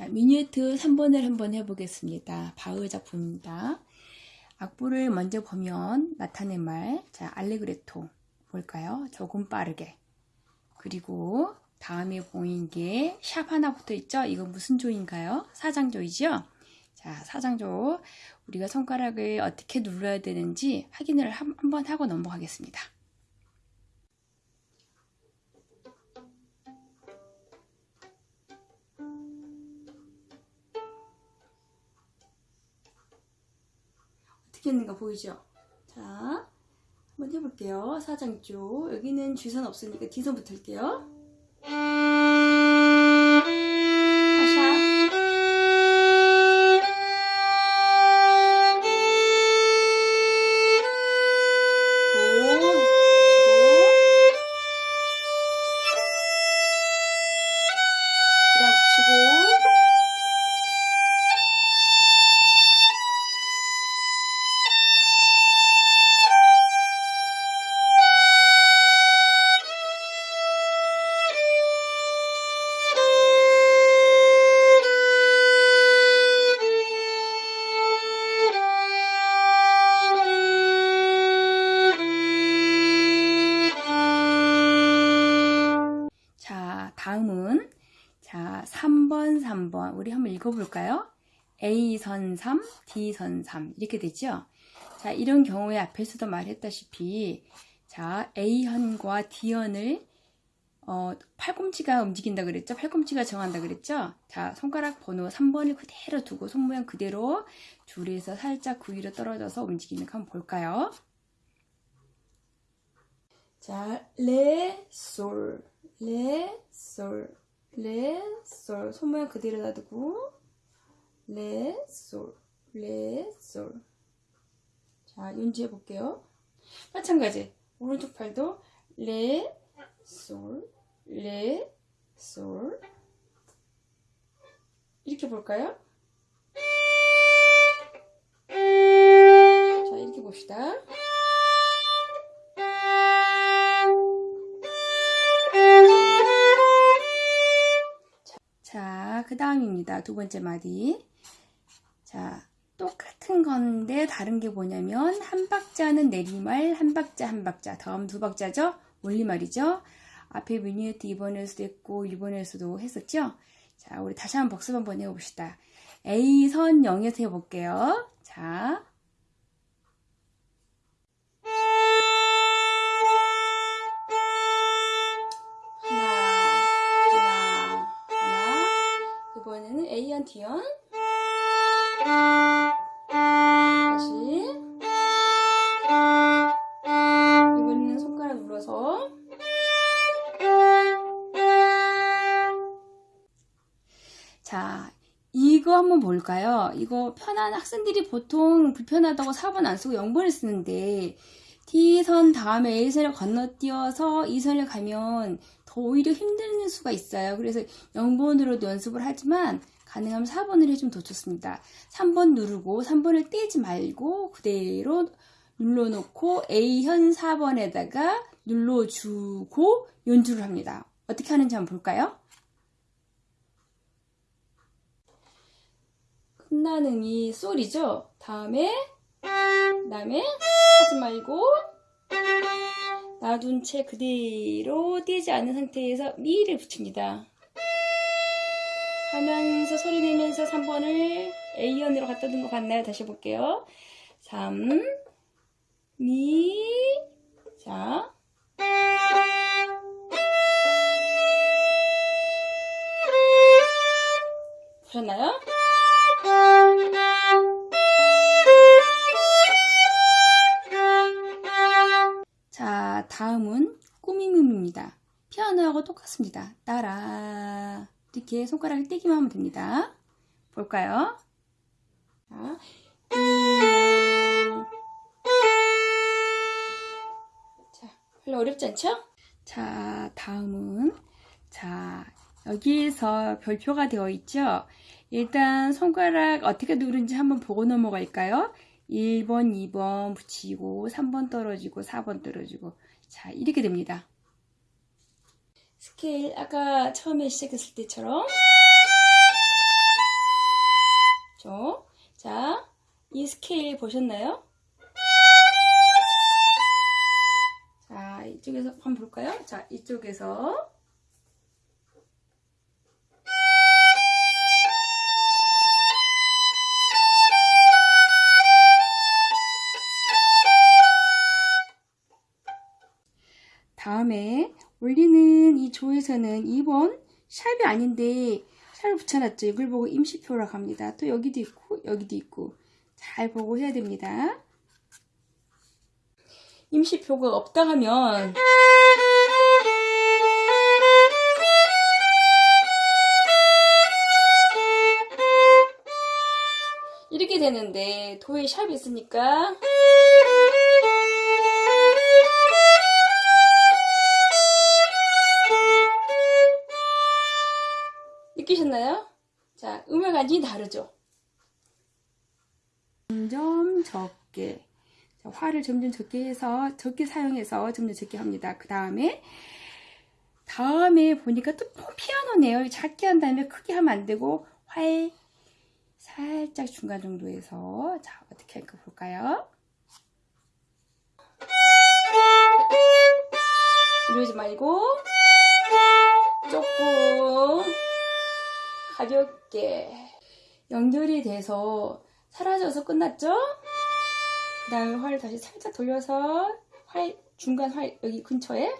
자, 미니에트 3번을 한번 해보겠습니다. 바흐 작품입니다. 악보를 먼저 보면 나타낸 말, 자, 알레그레토 볼까요? 조금 빠르게. 그리고 다음에 보인 게 샵 하나 붙어 있죠? 이건 무슨 조인가요? 사장조이죠? 자, 사장조. 우리가 손가락을 어떻게 눌러야 되는지 확인을 한, 한번 하고 넘어가겠습니다. 어떻게 했는가 보이죠? 자, 한번 해볼게요. 사장조. 여기는 주선 없으니까 뒤선부터 할게요. 3번, 3번. 우리 한번 읽어볼까요? A선 3, D선 3. 이렇게 되죠? 자, 이런 경우에 앞에서도 말했다시피 자, A현과 D현을 어, 팔꿈치가 움직인다 그랬죠? 팔꿈치가 정한다 그랬죠? 자, 손가락 번호 3번을 그대로 두고 손 모양 그대로 줄에서 살짝 그 위로 떨어져서 움직이는 거 한번 볼까요? 자, 레, 솔, 레, 솔, 레, 솔. 손 모양 그대로 놔두고, 레, 솔, 레, 솔. 자, 연주해 볼게요. 마찬가지. 오른쪽 팔도 레, 솔, 레, 솔. 이렇게 볼까요? 자, 이렇게 봅시다. 다음입니다. 두 번째 마디. 자, 똑같은 건데 다른 게 뭐냐면 한 박자는 내리말, 한 박자 한 박자, 다음 두 박자죠? 올리말이죠? 앞에 미니에트 2번에서도 했고 1번에서도 했었죠? 자, 우리 다시 한번 복습 한번 해봅시다. A선 0에서 해볼게요. 자, A현, D현. 다시. 이번에는 손가락 눌러서. 자, 이거 한번 볼까요? 이거 편한 학생들이 보통 불편하다고 4번 안 쓰고 0번을 쓰는데 T선 다음에 A선을 건너뛰어서 2선을 가면 더 오히려 힘든 수가 있어요. 그래서 0번으로도 연습을 하지만 가능하면 4번을 해주면 더 좋습니다. 3번 누르고 3번을 떼지 말고 그대로 눌러놓고 A현 4번에다가 눌러주고 연주를 합니다. 어떻게 하는지 한번 볼까요? 끝나는 이 솔이죠. 다음에 다음에 하지 말고 놔둔 채 그대로 띄지 않은 상태에서 미를 붙입니다. 하면서 소리 내면서 3번을 A현으로 갖다 둔거 봤나요? 다시 볼게요. 3 미, 자. 보셨나요? 피아노하고 똑같습니다. 따라 이렇게 손가락을 떼기만 하면 됩니다. 볼까요? 자, 음. 자, 별로 어렵지 않죠? 자, 다음은 자, 여기에서 별표가 되어 있죠? 일단 손가락 어떻게 누른지 한번 보고 넘어갈까요? 1번, 2번 붙이고 3번 떨어지고 4번 떨어지고 자 이렇게 됩니다. 스케일 아까 처음에 시작했을 때처럼 죠 자, 이 스케일 보셨나요? 자, 이쪽에서 한번 볼까요? 자, 이쪽에서 다음에 올리는 이 조에서는 2번 샵이 아닌데 샵을 붙여놨죠. 이걸 보고 임시표라고 합니다. 또 여기도 있고 여기도 있고 잘 보고 해야 됩니다. 임시표가 없다 하면 이렇게 되는데 도에 샵이 있으니까 느끼셨나요? 자, 완전히 다르죠? 점점 적게. 자, 화를 점점 적게 해서, 적게 사용해서 점점 적게 합니다. 그 다음에, 다음에 보니까 또 피아노네요. 작게 한 다음에 크게 하면 안 되고, 화에 살짝 중간 정도에서, 자, 어떻게 할까 볼까요? 이러지 말고, 조금, 가볍게 연결이 돼서 사라져서 끝났죠? 그 다음에 활을 다시 살짝 돌려서 활 중간 활 여기 근처에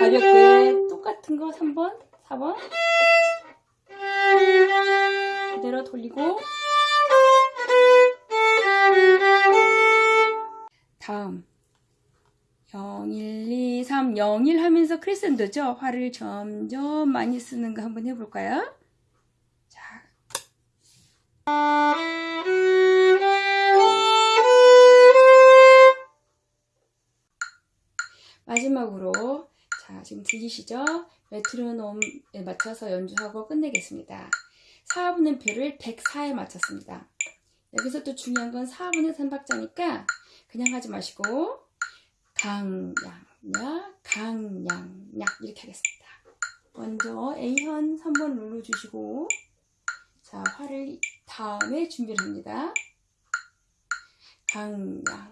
가볍게 똑같은 거 3번 4번 그대로 돌리고 다음 0, 1, 2, 3, 0, 1 하면서 크레센도죠? 활을 점점 많이 쓰는 거 한번 해볼까요? 들리시죠? 메트로놈에 맞춰서 연주하고 끝내겠습니다. 4분의 표를 104에 맞췄습니다. 여기서 또 중요한 건 4분의 3박자니까 그냥 하지 마시고 강양야 강양야 이렇게 하겠습니다. 먼저 A현 3번 눌러 주시고 자 화를 다음에 준비를 합니다. 강양야